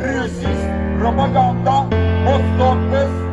Büyüsüz propaganda, boş torpes,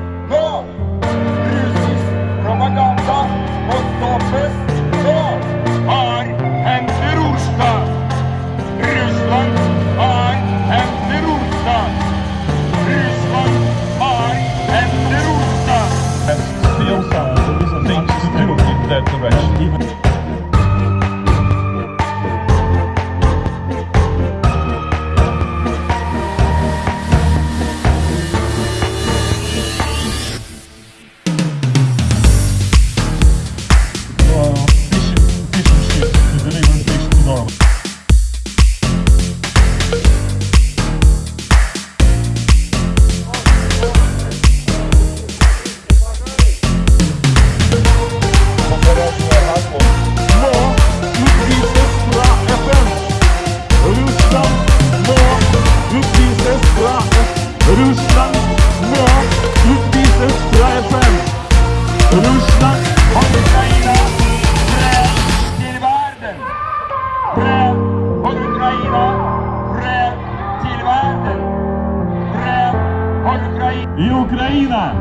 и Украина.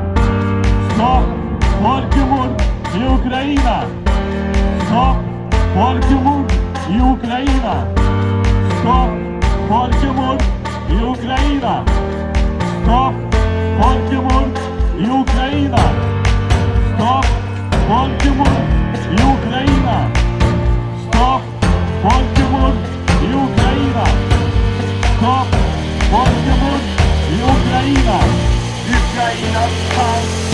Стоп, Фолькемур и Украина. Стоп, Фолькемур и Украина. Стоп, Фолькемур и Украина. Стоп, Фолькемур и Украина. Стоп, Фолькемур и Украина. Стоп, Фолькемур и Украина. There's no